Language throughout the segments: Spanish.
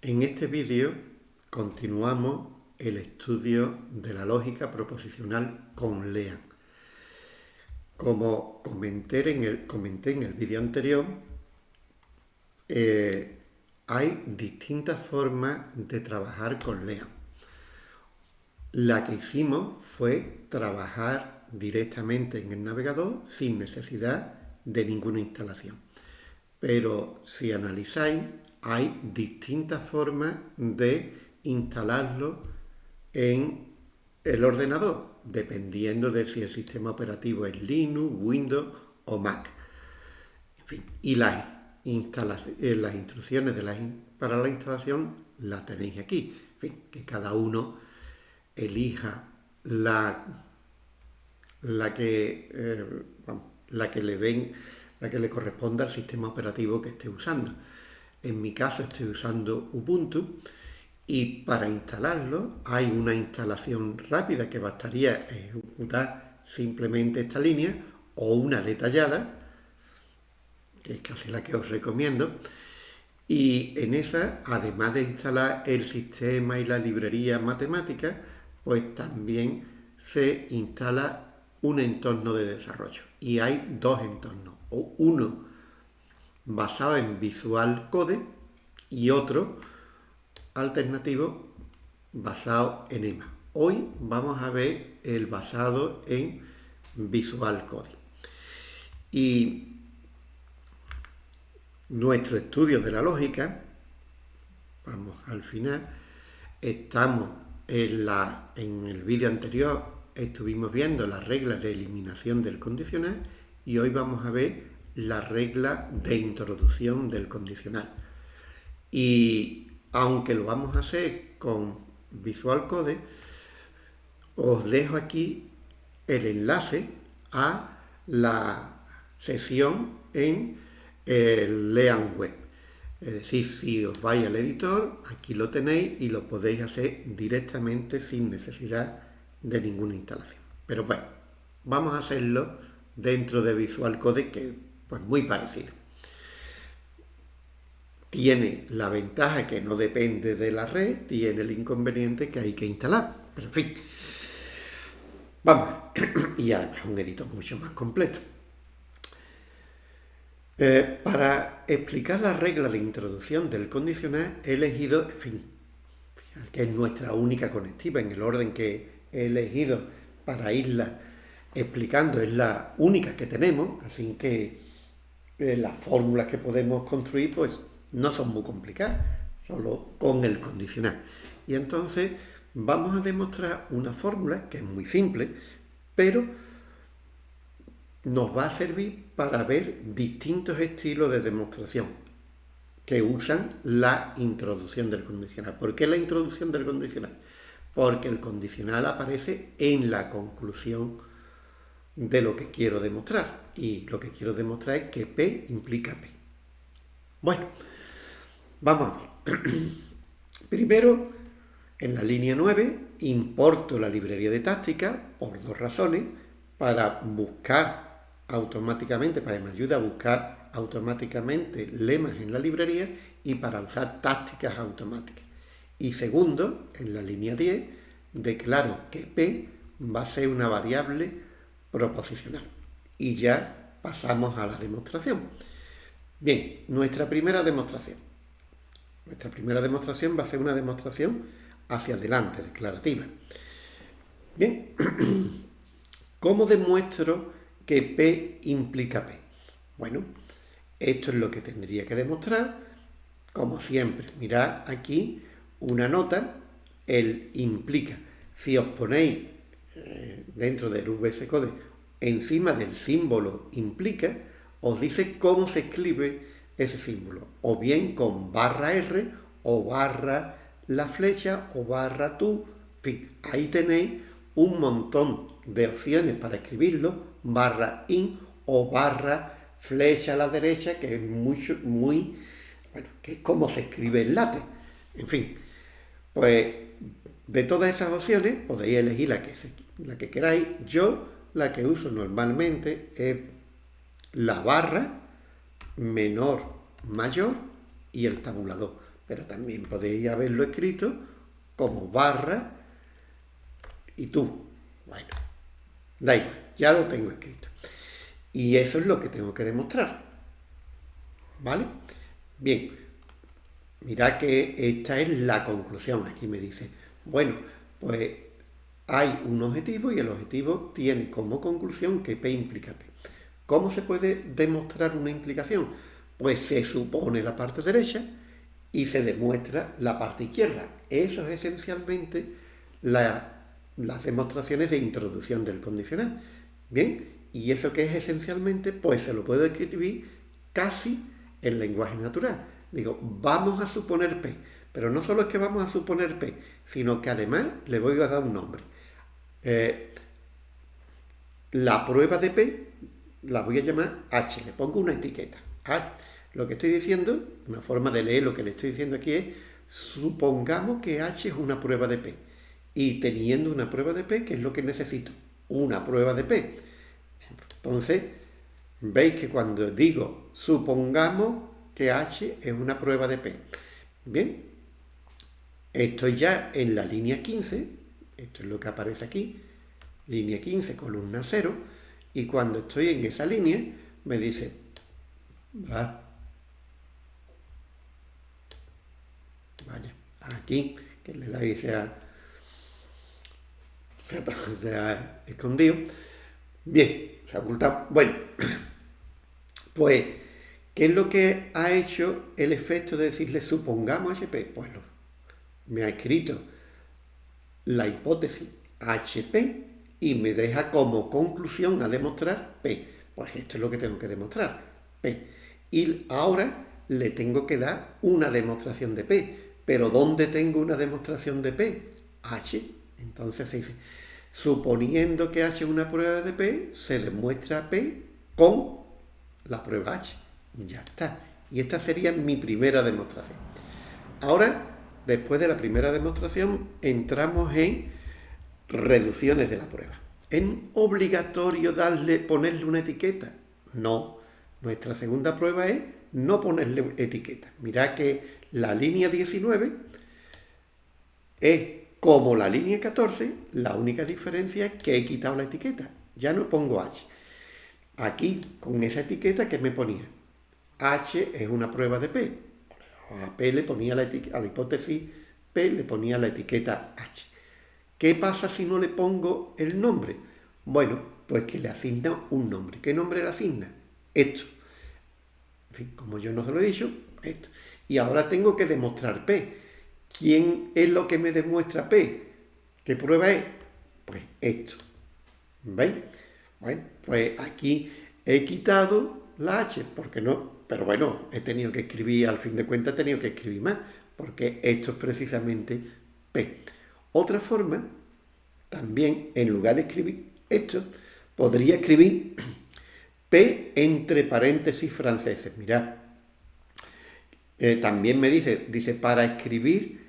En este vídeo continuamos el estudio de la lógica proposicional con LEAN. Como comenté en el, vídeo anterior, eh, hay distintas formas de trabajar con LEAN. La que hicimos fue trabajar directamente en el navegador sin necesidad de ninguna instalación. Pero si analizáis, hay distintas formas de instalarlo en el ordenador, dependiendo de si el sistema operativo es Linux, Windows o Mac. En fin, y las, eh, instrucciones para la instalación las tenéis aquí. En fin, que cada uno elija eh, la que le ven, la que le corresponda al sistema operativo que esté usando. En mi caso estoy usando Ubuntu y para instalarlo hay una instalación rápida que bastaría ejecutar simplemente esta línea o una detallada, que es casi la que os recomiendo, y en esa, además de instalar el sistema y la librería matemática, pues también se instala un entorno de desarrollo. Y hay dos entornos, o uno basado en Visual Code y otro alternativo basado en EMA. Hoy vamos a ver el basado en Visual Code. Y nuestro estudio de la lógica, vamos al final, estamos en, la, en el vídeo anterior, estuvimos viendo las reglas de eliminación del condicional y hoy vamos a ver la regla de introducción del condicional. Y aunque lo vamos a hacer con Visual Code, os dejo aquí el enlace a la sesión en el Lean Web. Es decir, si os vais al editor, aquí lo tenéis y lo podéis hacer directamente sin necesidad de ninguna instalación. Pero bueno, vamos a hacerlo dentro de Visual Code, que pues muy parecido. Tiene la ventaja que no depende de la red, tiene el inconveniente que hay que instalar. Pero en fin, vamos, y además un editor mucho más completo. Eh, para explicar la regla de introducción del condicional he elegido, en fin, que es nuestra única conectiva en el orden que he elegido para irla explicando, es la única que tenemos, así que eh, las fórmulas que podemos construir pues no son muy complicadas, solo con el condicional. Y entonces vamos a demostrar una fórmula que es muy simple, pero nos va a servir para ver distintos estilos de demostración que usan la introducción del condicional. ¿Por qué la introducción del condicional? Porque el condicional aparece en la conclusión de lo que quiero demostrar. Y lo que quiero demostrar es que P implica P. Bueno, vamos a ver. Primero, en la línea 9, importo la librería de táctica por dos razones. Para buscar automáticamente, para que me ayude a buscar automáticamente lemas en la librería y para usar tácticas automáticas. Y segundo, en la línea 10, declaro que P va a ser una variable proposicional. Y ya pasamos a la demostración. Bien, nuestra primera demostración. Nuestra primera demostración va a ser una demostración hacia adelante, declarativa. Bien, ¿cómo demuestro que P implica P? Bueno, esto es lo que tendría que demostrar. Como siempre, mirad aquí una nota, el implica. Si os ponéis eh, dentro del VS Code, encima del símbolo implica, os dice cómo se escribe ese símbolo, o bien con barra R, o barra la flecha, o barra tú, ahí tenéis un montón de opciones para escribirlo, barra in o barra flecha a la derecha, que es mucho, muy, bueno, que es como se escribe el látex. En fin, pues de todas esas opciones podéis elegir la que, la que queráis. Yo la que uso normalmente es la barra menor mayor y el tabulador. pero también podéis haberlo escrito como barra y tú. Bueno, da igual, ya lo tengo escrito. Y eso es lo que tengo que demostrar. ¿Vale? Bien, mira que esta es la conclusión. Aquí me dice, bueno, pues hay un objetivo y el objetivo tiene como conclusión que P implica P. ¿Cómo se puede demostrar una implicación? Pues se supone la parte derecha y se demuestra la parte izquierda. Eso es esencialmente las demostraciones de introducción del condicional. Bien, y eso que es esencialmente, pues se lo puedo escribir casi en lenguaje natural. Digo, vamos a suponer P, pero no solo es que vamos a suponer P, sino que además le voy a dar un nombre. Eh, la prueba de P la voy a llamar H, le pongo una etiqueta. Lo que estoy diciendo, una forma de leer lo que le estoy diciendo aquí es, supongamos que H es una prueba de P. Y teniendo una prueba de P, ¿qué es lo que necesito? Una prueba de P. Entonces, veis que cuando digo supongamos que H es una prueba de P. Bien, estoy ya en la línea 15, esto es lo que aparece aquí, línea 15, columna 0, y cuando estoy en esa línea, me dice, va, vaya, aquí, que le da y se ha, se ha escondido, bien, se ha ocultado, bueno, pues, ¿qué es lo que ha hecho el efecto de decirle supongamos HP? Pues me ha escrito la hipótesis HP y me deja como conclusión a demostrar P. Pues esto es lo que tengo que demostrar, P. Y ahora le tengo que dar una demostración de P. Pero ¿dónde tengo una demostración de P? H. Entonces se dice, suponiendo que H es una prueba de P, se demuestra P con la prueba H. Ya está. Y esta sería mi primera demostración. Ahora, después de la primera demostración, entramos en reducciones de la prueba. ¿Es obligatorio darle, ponerle una etiqueta? No. Nuestra segunda prueba es no ponerle etiqueta. Mirad que la línea 19 es como la línea 14, la única diferencia es que he quitado la etiqueta. Ya no pongo H. Aquí, con esa etiqueta que me ponía, H es una prueba de P. A P le ponía la hipótesis P le ponía la etiqueta H. ¿Qué pasa si no le pongo el nombre? Bueno, pues que le asigna un nombre. ¿Qué nombre le asigna? Esto. Como yo no se lo he dicho, esto. Y ahora tengo que demostrar P. ¿Quién es lo que me demuestra P? ¿Qué prueba es? Pues esto. ¿Veis? Bueno, pues aquí he quitado la H, porque no, pero bueno, he tenido que escribir, al fin de cuentas he tenido que escribir más, porque esto es precisamente P. Otra forma, también, en lugar de escribir esto, podría escribir P entre paréntesis franceses. Mirad, eh, también me dice, dice, para escribir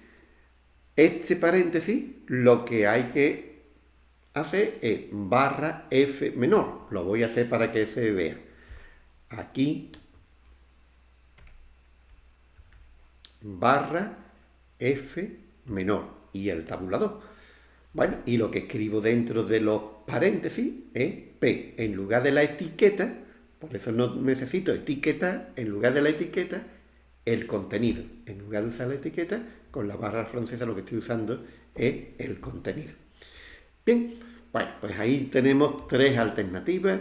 este paréntesis, lo que hay que hacer es barra F menor. Lo voy a hacer para que se vea. Aquí, barra F menor y el tabulador. Bueno, y lo que escribo dentro de los paréntesis es P. En lugar de la etiqueta, por eso no necesito etiqueta, en lugar de la etiqueta, el contenido. En lugar de usar la etiqueta, con la barra francesa lo que estoy usando es el contenido. Bien, bueno, pues ahí tenemos tres alternativas.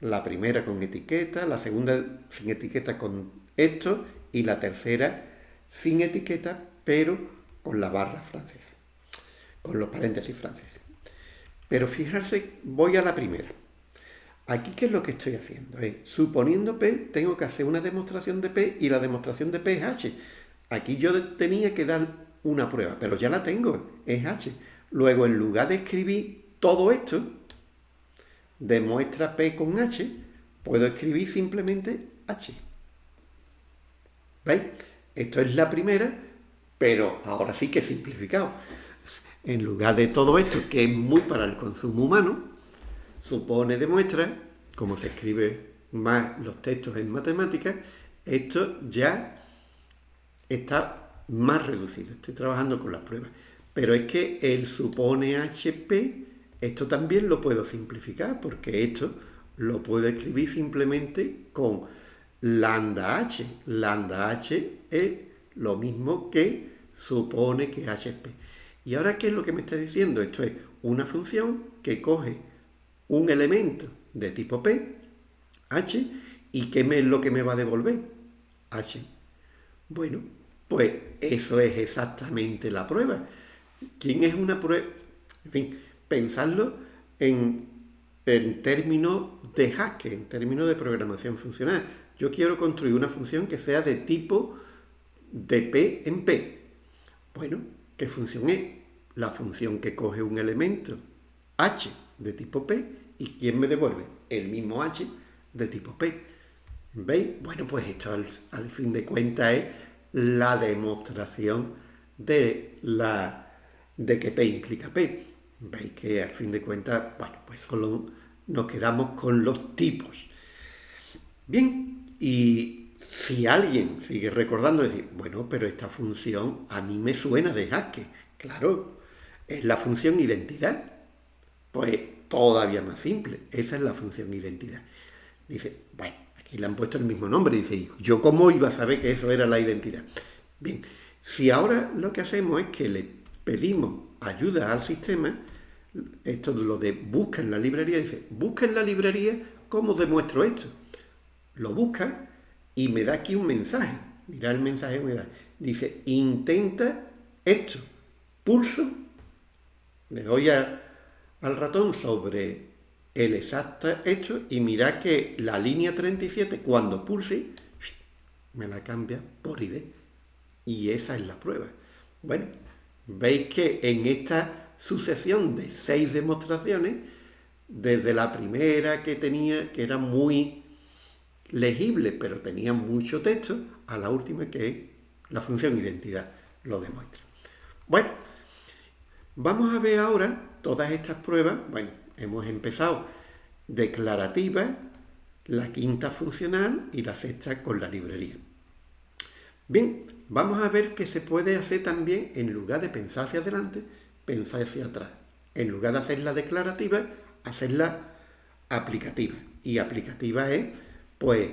La primera con etiqueta, la segunda sin etiqueta con esto y la tercera sin etiqueta, pero con la barra francesa, con los paréntesis franceses. Pero fijarse, voy a la primera. Aquí, ¿qué es lo que estoy haciendo? Es, suponiendo P, tengo que hacer una demostración de P y la demostración de P es H. Aquí yo tenía que dar una prueba, pero ya la tengo, es H. Luego, en lugar de escribir todo esto, demuestra P con H, puedo escribir simplemente H. ¿Veis? Esto es la primera pero ahora sí que simplificado. En lugar de todo esto, que es muy para el consumo humano, supone, demuestra, como se escribe más los textos en matemáticas, esto ya está más reducido, estoy trabajando con las pruebas. Pero es que el supone HP, esto también lo puedo simplificar, porque esto lo puedo escribir simplemente con lambda h. Lambda h es lo mismo que supone que HP. ¿Y ahora qué es lo que me está diciendo? Esto es una función que coge un elemento de tipo P, h, y ¿qué es lo que me va a devolver? h. Bueno, pues eso es exactamente la prueba. ¿Quién es una prueba? En fin, pensarlo en, en términos de Haskell, en términos de programación funcional. Yo quiero construir una función que sea de tipo de P en P. Bueno, ¿qué función es? La función que coge un elemento h de tipo P y ¿quién me devuelve? El mismo h de tipo P. ¿Veis? Bueno, pues esto al fin de cuentas es la demostración de, la, de que P implica P. Veis que al fin de cuentas, bueno, pues solo nos quedamos con los tipos. Bien, y si alguien sigue recordando, decir, bueno, pero esta función a mí me suena de Haskell. Claro, es la función identidad. Pues todavía más simple, esa es la función identidad. Dice, bueno, y le han puesto el mismo nombre. Dice, ¿yo cómo iba a saber que eso era la identidad? Bien, si ahora lo que hacemos es que le pedimos ayuda al sistema, esto de lo de busca en la librería, dice, busca en la librería cómo demuestro esto. Lo busca y me da aquí un mensaje. Mira el mensaje que me da. Dice, intenta esto. Pulso, le doy al ratón sobre el exacto hecho y mirad que la línea 37 cuando pulse me la cambia por ID y esa es la prueba. Bueno, veis que en esta sucesión de seis demostraciones, desde la primera que tenía, que era muy legible, pero tenía mucho texto, a la última que es la función identidad, lo demuestra. Bueno, vamos a ver ahora todas estas pruebas, bueno, hemos empezado declarativa, la quinta funcional y la sexta con la librería. Bien, vamos a ver que se puede hacer también, en lugar de pensar hacia adelante, pensar hacia atrás. En lugar de hacer la declarativa, hacerla aplicativa. Y aplicativa es, pues,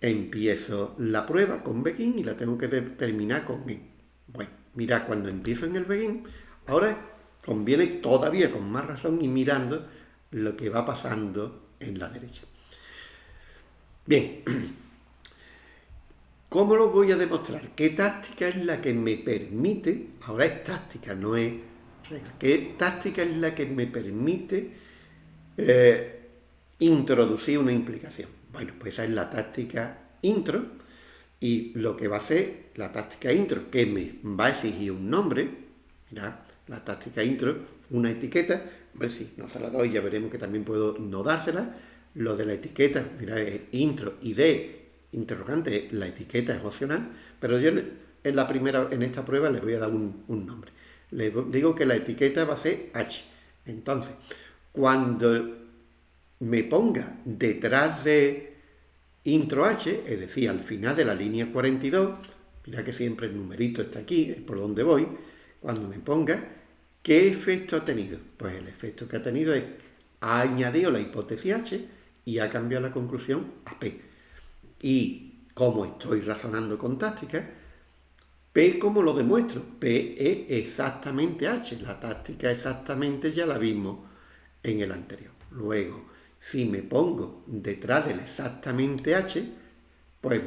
empiezo la prueba con begin y la tengo que terminar con end. Bueno, mira, cuando empiezo en el begin, ahora conviene todavía con más razón y mirando lo que va pasando en la derecha. Bien, ¿cómo lo voy a demostrar? ¿Qué táctica es la que me permite, ahora es táctica, no es regla, qué táctica es la que me permite eh, introducir una implicación? Bueno, pues esa es la táctica intro y lo que va a ser la táctica intro, que me va a exigir un nombre, mira, la táctica intro, una etiqueta, ver si no se la doy, ya veremos que también puedo no dársela. Lo de la etiqueta, mira, es intro, ID, interrogante, la etiqueta es opcional, pero yo en la primera, en esta prueba le voy a dar un, nombre. Le digo que la etiqueta va a ser H. Entonces, cuando me ponga detrás de intro H, es decir, al final de la línea 42, mira que siempre el numerito está aquí, es por donde voy, cuando me ponga, ¿Qué efecto ha tenido? Pues el efecto que ha tenido es, ha añadido la hipótesis H y ha cambiado la conclusión a P. Y como estoy razonando con táctica, P como lo demuestro, P es exactamente H, la táctica exactamente ya la vimos en el anterior. Luego, si me pongo detrás del exactamente H, pues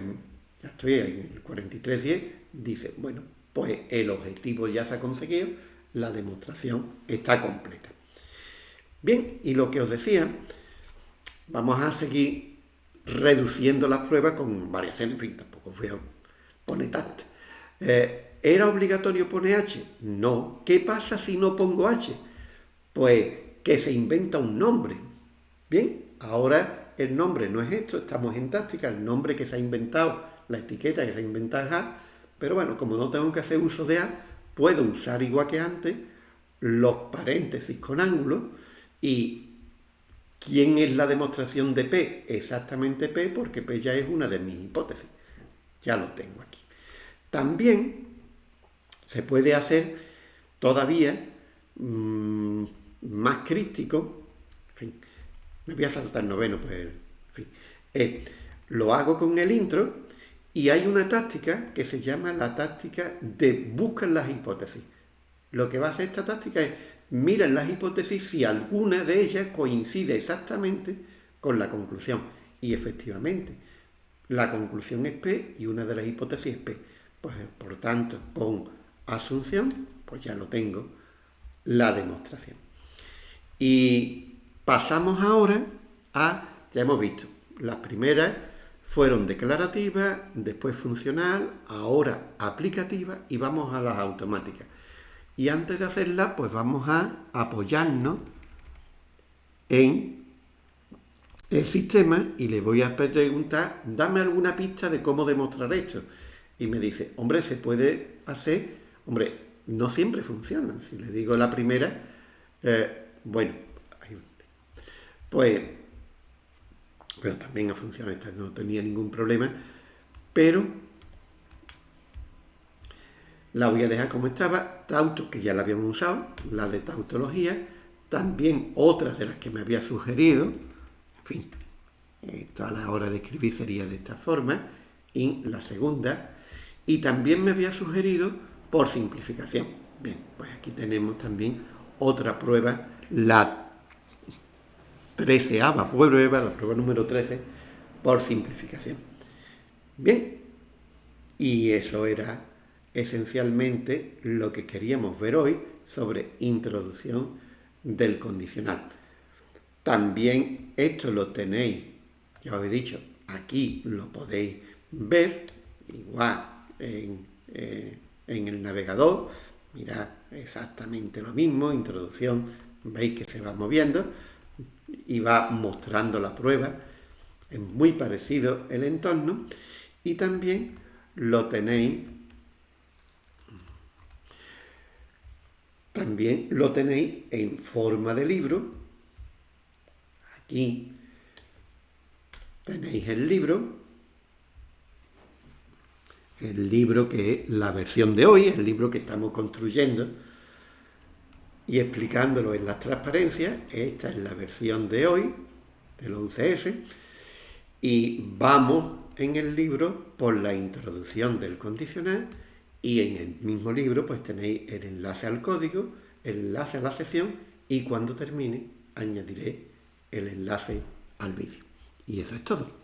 ya estoy en el 4310, dice, bueno, pues el objetivo ya se ha conseguido, la demostración está completa. Bien, y lo que os decía, vamos a seguir reduciendo las pruebas con variaciones, en fin, tampoco voy a poner tantas. Eh, ¿Era obligatorio poner H? No. ¿Qué pasa si no pongo H? Pues que se inventa un nombre. Bien, ahora el nombre no es esto, estamos en táctica, el nombre que se ha inventado, la etiqueta que se ha inventado es A, pero bueno, como no tengo que hacer uso de A, puedo usar igual que antes los paréntesis con ángulo y ¿quién es la demostración de P? Exactamente P porque P ya es una de mis hipótesis. Ya lo tengo aquí. También se puede hacer todavía mmm, más crítico, en fin, me voy a saltar noveno, pues, en fin, eh, lo hago con el intro y hay una táctica que se llama la táctica de buscar las hipótesis. Lo que va a hacer esta táctica es mirar las hipótesis si alguna de ellas coincide exactamente con la conclusión. Y efectivamente, la conclusión es P y una de las hipótesis es P. Pues por tanto, con asunción, pues ya lo tengo, la demostración. Y pasamos ahora a, ya hemos visto, las primeras fueron declarativas, después funcional, ahora aplicativa y vamos a las automáticas. Y antes de hacerlas, pues vamos a apoyarnos en el sistema y le voy a preguntar, dame alguna pista de cómo demostrar esto. Y me dice, hombre, se puede hacer, hombre, no siempre funciona. Si le digo la primera, eh, bueno, pues, bueno, también ha funcionado esta, no tenía ningún problema, pero la voy a dejar como estaba, tauto, que ya la habíamos usado, la de tautología, también otras de las que me había sugerido, en fin, esto a la hora de escribir sería de esta forma, y la segunda, y también me había sugerido por simplificación. Bien, pues aquí tenemos también otra prueba, la 13 prueba, la prueba número 13, por simplificación. Bien, y eso era esencialmente lo que queríamos ver hoy sobre introducción del condicional. También esto lo tenéis, ya os he dicho, aquí lo podéis ver, igual en, eh, en el navegador, mirad exactamente lo mismo, introducción, veis que se va moviendo y va mostrando la prueba, es muy parecido el entorno y también lo tenéis también lo tenéis en forma de libro. Aquí tenéis el libro el libro que es la versión de hoy, el libro que estamos construyendo y explicándolo en las transparencias. Esta es la versión de hoy, del 11S, y vamos en el libro por la introducción del condicional y en el mismo libro pues tenéis el enlace al código, el enlace a la sesión y cuando termine añadiré el enlace al vídeo. Y eso es todo.